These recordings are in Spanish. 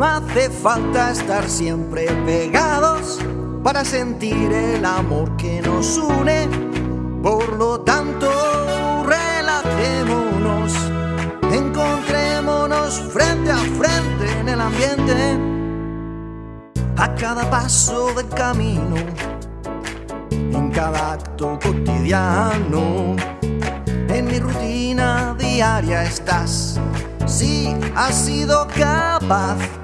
no hace falta estar siempre pegados para sentir el amor que nos une. Por lo tanto, relajémonos, encontrémonos frente a frente en el ambiente. A cada paso del camino, en cada acto cotidiano, en mi rutina diaria estás. Si has sido capaz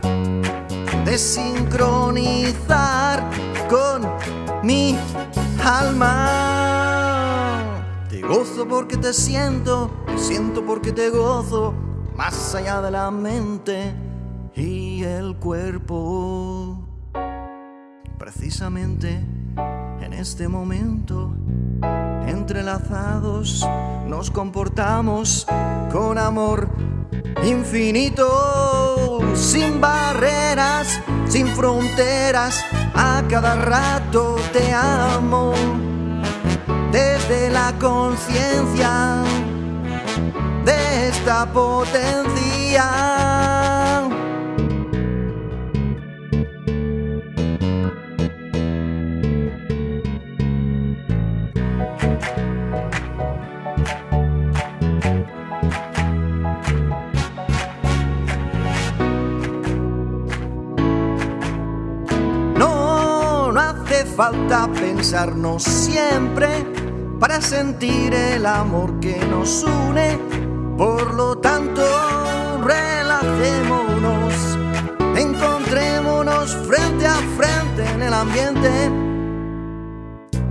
de sincronizar con mi alma. Te gozo porque te siento, te siento porque te gozo, más allá de la mente y el cuerpo. Precisamente en este momento, entrelazados, nos comportamos con amor infinito, sin sin fronteras, a cada rato te amo, desde la conciencia de esta potencia. Falta pensarnos siempre para sentir el amor que nos une. Por lo tanto, relajémonos, encontrémonos frente a frente en el ambiente.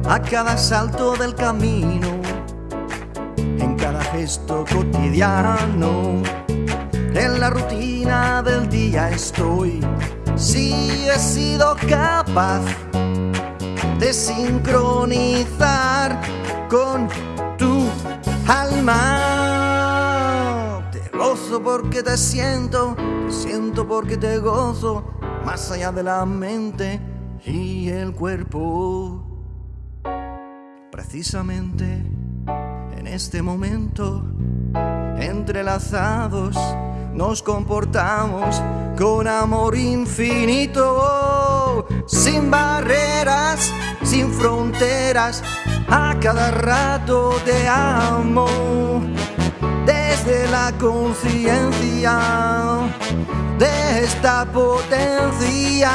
A cada salto del camino, en cada gesto cotidiano, en la rutina del día estoy. Si he sido capaz de sincronizar con tu alma. Te gozo porque te siento, te siento porque te gozo, más allá de la mente y el cuerpo. Precisamente en este momento, entrelazados, nos comportamos con amor infinito, sin barreras sin fronteras, a cada rato te amo, desde la conciencia de esta potencia.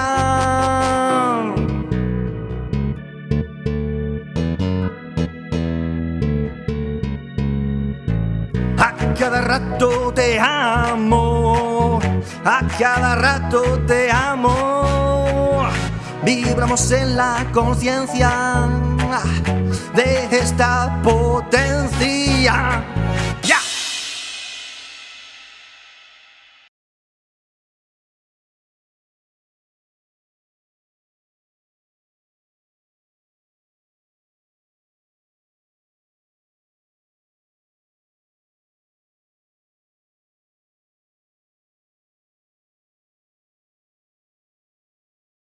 A cada rato te amo, a cada rato te amo. Vibramos en la conciencia de esta potencia